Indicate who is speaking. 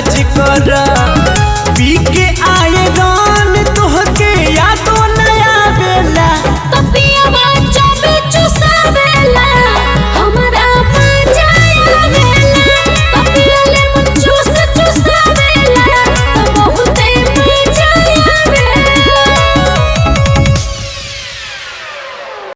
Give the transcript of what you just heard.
Speaker 1: काज करा